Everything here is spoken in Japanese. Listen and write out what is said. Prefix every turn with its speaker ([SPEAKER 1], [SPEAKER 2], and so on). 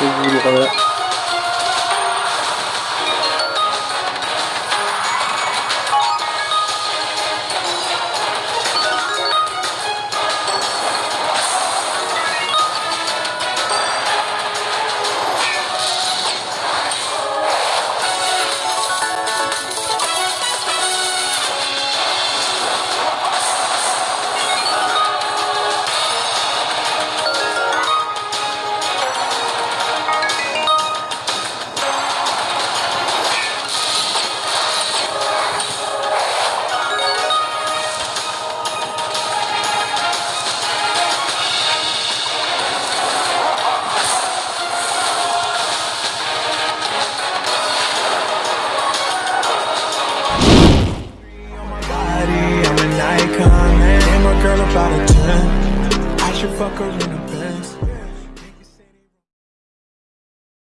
[SPEAKER 1] ってい fuck her in a bed.